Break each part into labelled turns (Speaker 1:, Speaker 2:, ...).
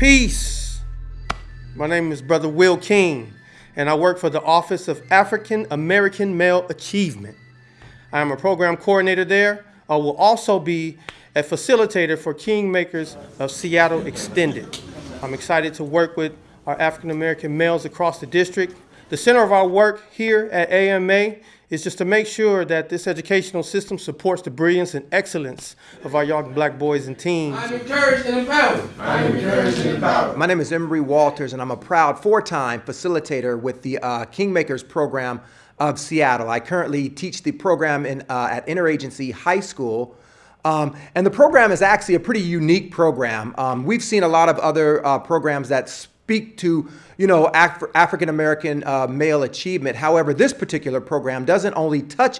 Speaker 1: Peace. My name is Brother Will King, and I work for the Office of African American Male Achievement. I am a program coordinator there. I will also be a facilitator for Kingmakers of Seattle Extended. I'm excited to work with our African American males across the district. The center of our work here at AMA is just to make sure that this educational system supports the brilliance and excellence of our young black boys and teens.
Speaker 2: I'm encouraged and empowered.
Speaker 3: I'm encouraged and empowered.
Speaker 4: My name is Embry Walters, and I'm a proud four-time facilitator with the uh, Kingmakers program of Seattle. I currently teach the program in, uh, at Interagency High School. Um, and the program is actually a pretty unique program. Um, we've seen a lot of other uh, programs that speak to, you know, Af African American uh, male achievement. However, this particular program doesn't only touch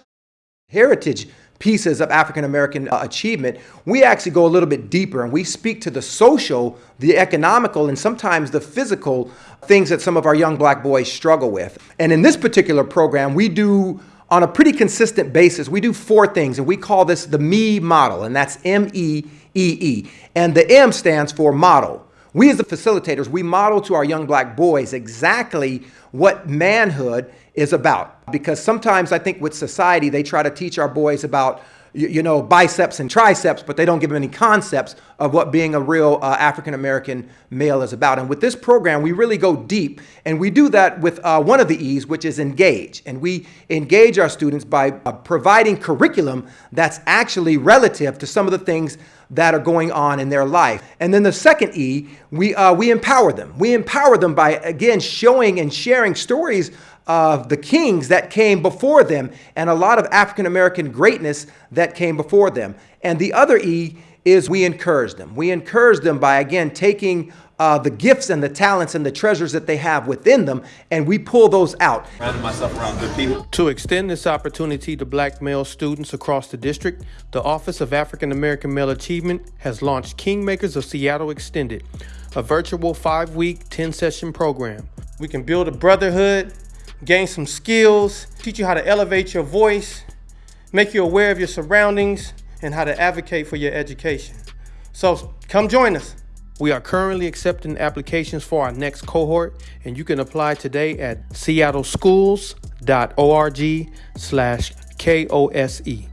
Speaker 4: heritage pieces of African American uh, achievement, we actually go a little bit deeper and we speak to the social, the economical, and sometimes the physical things that some of our young black boys struggle with. And in this particular program, we do on a pretty consistent basis, we do four things, and we call this the ME model, and that's M-E-E-E. -E. And the M stands for model. We as the facilitators, we model to our young black boys exactly what manhood is about. Because sometimes I think with society, they try to teach our boys about you, know, biceps and triceps, but they don't give them any concepts of what being a real uh, African-American male is about. And with this program, we really go deep, and we do that with uh, one of the E's, which is engage. And we engage our students by uh, providing curriculum that's actually relative to some of the things that are going on in their life. And then the second E, we, uh, we empower them. We empower them by, again, showing and sharing stories of the kings that came before them and a lot of African American greatness that came before them. And the other E is we encourage them. We encourage them by, again, taking uh, the gifts and the talents and the treasures that they have within them, and we pull those out.
Speaker 5: myself around good people.
Speaker 1: To extend this opportunity to black male students across the district, the Office of African American Male Achievement has launched Kingmakers of Seattle Extended, a virtual five-week, 10-session program. We can build a brotherhood, gain some skills, teach you how to elevate your voice, make you aware of your surroundings, and how to advocate for your education. So come join us. We are currently accepting applications for our next cohort, and you can apply today at seattleschools.org slash KOSE.